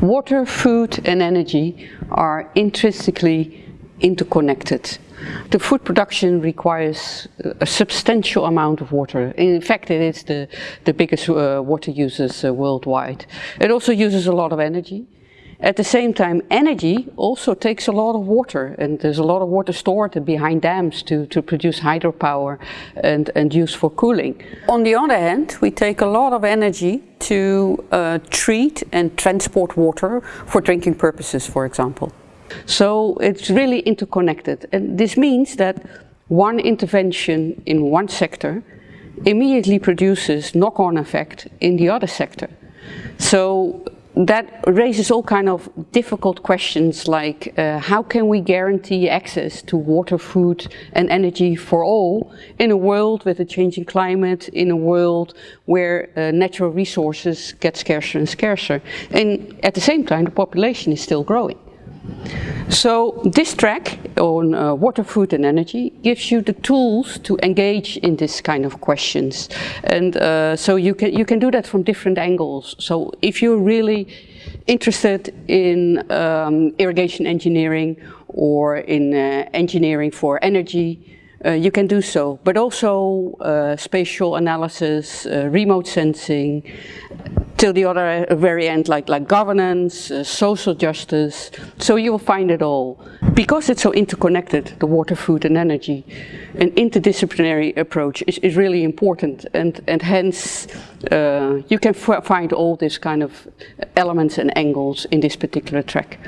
Water, food and energy are intrinsically interconnected. The food production requires a substantial amount of water. In fact, it is the, the biggest uh, water users uh, worldwide. It also uses a lot of energy. At the same time, energy also takes a lot of water and there's a lot of water stored behind dams to, to produce hydropower and, and use for cooling. On the other hand, we take a lot of energy to uh, treat and transport water for drinking purposes, for example. So it's really interconnected and this means that one intervention in one sector immediately produces knock-on effect in the other sector. So that raises all kind of difficult questions like uh, how can we guarantee access to water, food and energy for all in a world with a changing climate, in a world where uh, natural resources get scarcer and scarcer and at the same time the population is still growing. So this track on uh, water, food and energy gives you the tools to engage in this kind of questions. And uh, so you can, you can do that from different angles. So if you're really interested in um, irrigation engineering or in uh, engineering for energy, uh, you can do so, but also uh, spatial analysis, uh, remote sensing, till the other uh, very end like, like governance, uh, social justice, so you will find it all. Because it's so interconnected, the water, food and energy, an interdisciplinary approach is, is really important and, and hence uh, you can find all these kind of elements and angles in this particular track.